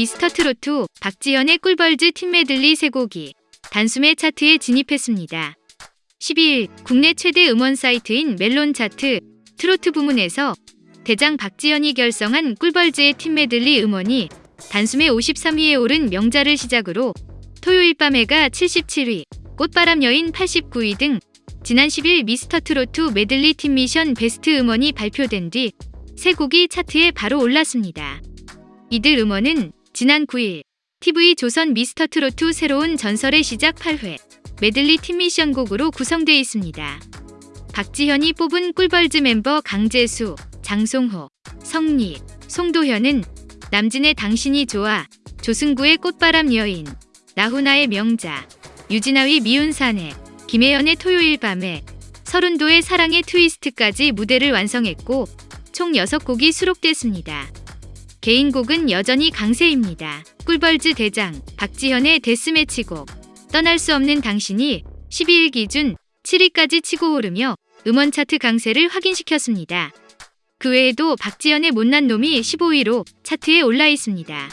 미스터트로트 박지현의 꿀벌즈 팀메들리 세 곡이 단숨에 차트에 진입했습니다. 12일 국내 최대 음원 사이트인 멜론 차트 트로트 부문에서 대장 박지현이 결성한 꿀벌즈의 팀메들리 음원이 단숨에 53위에 오른 명자를 시작으로 토요일 밤에가 77위, 꽃바람 여인 89위 등 지난 10일 미스터트로트 메들리 팀 미션 베스트 음원이 발표된 뒤 세 곡이 차트에 바로 올랐습니다. 이들 음원은 지난 9일 TV 조선 미스터트로트 새로운 전설의 시작 8회 메들리 팀 미션 곡으로 구성되어 있습니다. 박지현이 뽑은 꿀벌즈 멤버 강재수, 장송호, 성리, 송도현은 남진의 당신이 좋아, 조승구의 꽃바람 여인, 나훈아의 명자, 유진아의 미운 사내, 김혜연의 토요일 밤에, 서른도의 사랑의 트위스트까지 무대를 완성했고 총 6곡이 수록됐습니다. 개인곡은 여전히 강세입니다. 꿀벌즈 대장 박지현의 데스매치곡 떠날 수 없는 당신이 12일 기준 7위까지 치고 오르며 음원 차트 강세를 확인시켰습니다. 그 외에도 박지현의 못난 놈이 15위로 차트에 올라 있습니다.